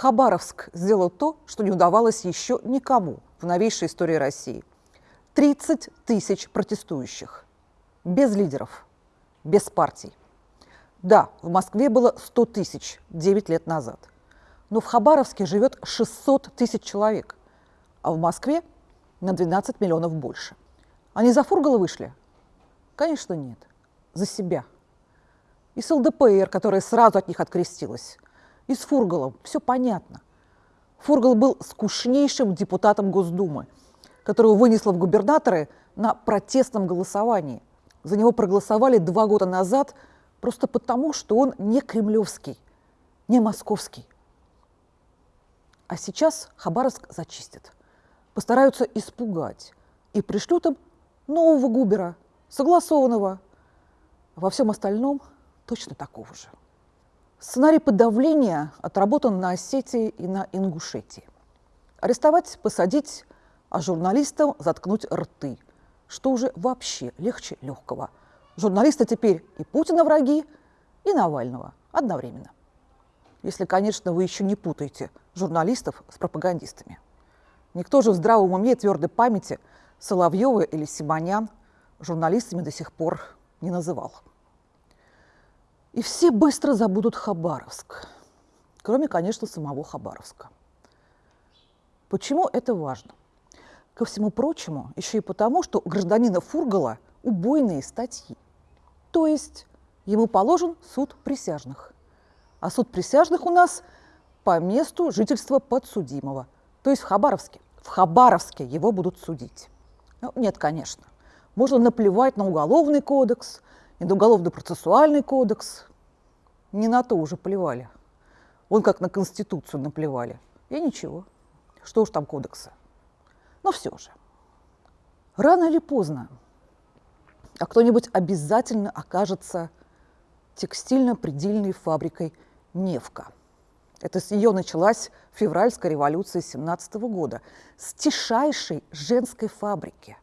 Хабаровск сделал то, что не удавалось еще никому в новейшей истории России. 30 тысяч протестующих. Без лидеров, без партий. Да, в Москве было 100 тысяч 9 лет назад. Но в Хабаровске живет 600 тысяч человек, а в Москве на 12 миллионов больше. Они за Фургала вышли? Конечно, нет. За себя. И с ЛДПР, которая сразу от них открестилась – и с Фургалом. Все понятно. Фургал был скучнейшим депутатом Госдумы, которого вынесло в губернаторы на протестном голосовании. За него проголосовали два года назад просто потому, что он не кремлевский, не московский. А сейчас Хабаровск зачистят. Постараются испугать и пришлют им нового губера, согласованного. Во всем остальном точно такого же. Сценарий подавления отработан на Осетии и на Ингушетии. Арестовать, посадить, а журналистам заткнуть рты, что уже вообще легче легкого. Журналисты теперь и Путина враги, и Навального одновременно. Если, конечно, вы еще не путаете журналистов с пропагандистами. Никто же в здравом уме и твердой памяти Соловьева или Симонян журналистами до сих пор не называл. И все быстро забудут Хабаровск, кроме, конечно, самого Хабаровска. Почему это важно? Ко всему прочему, еще и потому, что у гражданина Фургала убойные статьи. То есть ему положен суд присяжных. А суд присяжных у нас по месту жительства подсудимого, то есть в Хабаровске. В Хабаровске его будут судить. Ну, нет, конечно. Можно наплевать на уголовный кодекс, Уголовно-процессуальный кодекс. Не на то уже плевали. Он как на Конституцию наплевали. И ничего. Что уж там кодекса. Но все же. Рано или поздно, а кто-нибудь обязательно окажется текстильно-предельной фабрикой «Невка». Это с нее началась февральская революция 17 года, с тишайшей женской фабрики.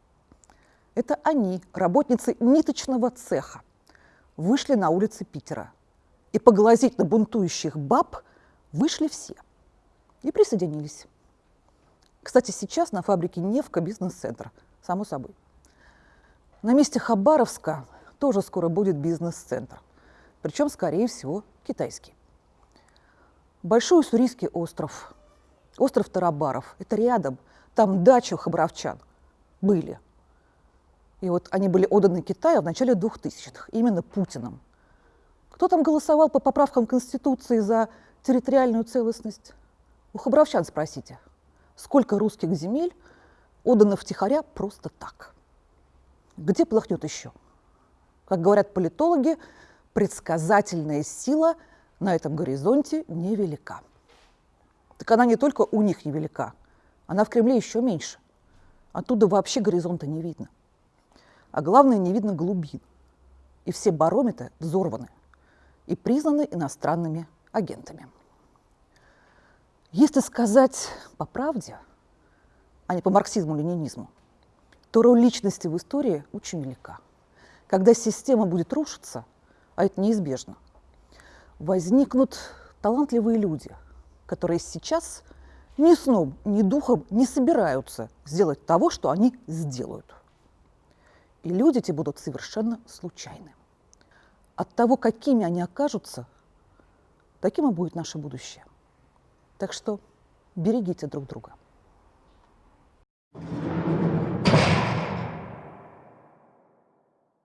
Это они, работницы ниточного цеха, вышли на улицы Питера. И поглазеть на бунтующих баб вышли все. И присоединились. Кстати, сейчас на фабрике «Невка» бизнес-центр, само собой. На месте Хабаровска тоже скоро будет бизнес-центр. Причем, скорее всего, китайский. Большой Уссурийский остров, остров Тарабаров, это рядом, там дача хабаровчан были – и вот они были отданы Китаю в начале 2000-х, именно Путиным. Кто там голосовал по поправкам Конституции за территориальную целостность? У хабаровчан спросите, сколько русских земель отдано втихаря просто так? Где плохнет еще? Как говорят политологи, предсказательная сила на этом горизонте невелика. Так она не только у них невелика, она в Кремле еще меньше. Оттуда вообще горизонта не видно а главное, не видно глубин. И все барометры взорваны и признаны иностранными агентами. Если сказать по правде, а не по марксизму-ленинизму, то роль личности в истории очень велика. Когда система будет рушиться, а это неизбежно, возникнут талантливые люди, которые сейчас ни сном, ни духом не собираются сделать того, что они сделают. И люди эти будут совершенно случайны. От того, какими они окажутся, таким и будет наше будущее. Так что берегите друг друга.